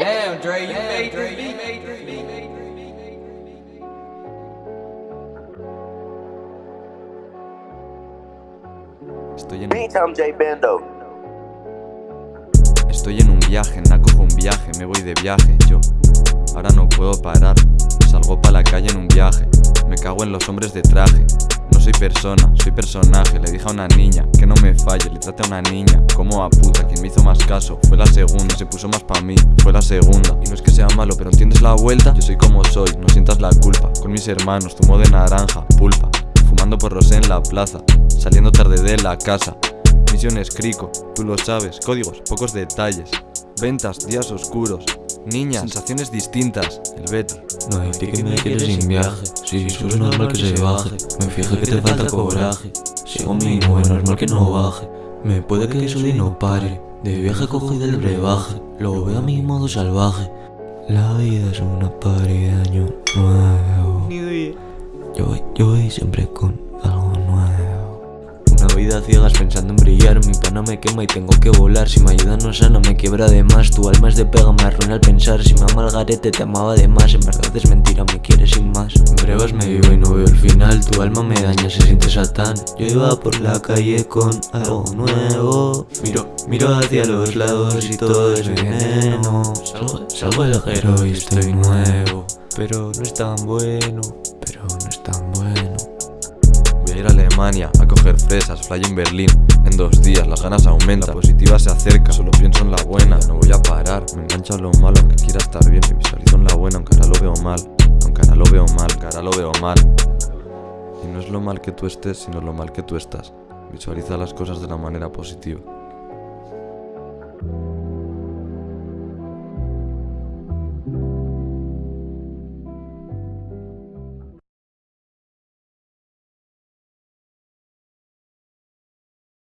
Damn, Dre, you made this beat. Estoy en, Beats, I'm J Bando. estoy en un viaje, no cojo un viaje, me voy de viaje, yo. Ahora no puedo parar, salgo pa' la calle en un viaje. En los hombres de traje. No soy persona, soy personaje. Le dije a una niña que no me falle, le trate a una niña como a puta. Quien me hizo más caso fue la segunda, se puso más pa' mí, fue la segunda. Y no es que sea malo, pero entiendes la vuelta. Yo soy como soy, no sientas la culpa. Con mis hermanos, zumo de naranja, pulpa. Fumando por rosé en la plaza, saliendo tarde de la casa. Misiones crico, tú lo sabes, códigos, pocos detalles. Ventas, días oscuros. Niñas, sensaciones distintas. El Betty. No hay ti que me quieres sin viaje. Si eso es normal que se baje. Me fijé que te falta coraje. Sigo mi es normal que no baje. Me puede que eso y no pare. De viaje cogí del brebaje. Lo veo a mi modo salvaje. La vida es una pari de año nuevo. Yo voy, yo voy siempre con. Ciegas pensando en brillar. Mi pana me quema y tengo que volar. Si me ayuda no sana, me quiebra de más. Tu alma es de pega, me arruina al pensar. Si me ama el garete, te amaba de más. En verdad es mentira, me quieres sin más. En brevas me vivo y no veo el final. Tu alma me daña, se siente satán. Yo iba por la calle con algo nuevo. Miro, miro hacia los lados y todo es veneno. Salgo, salgo del y estoy nuevo. Pero no es tan bueno, pero no es tan bueno. Ir a Alemania a coger fresas, fly en Berlín. En dos días las ganas aumentan, la positiva se acerca, solo pienso en la buena. No voy a parar, me engancha lo malo, aunque quiera estar bien. Me visualizo en la buena, aunque ahora lo veo mal. Aunque ahora lo veo mal, aunque ahora lo veo mal. Y no es lo mal que tú estés, sino lo mal que tú estás. Visualiza las cosas de la manera positiva.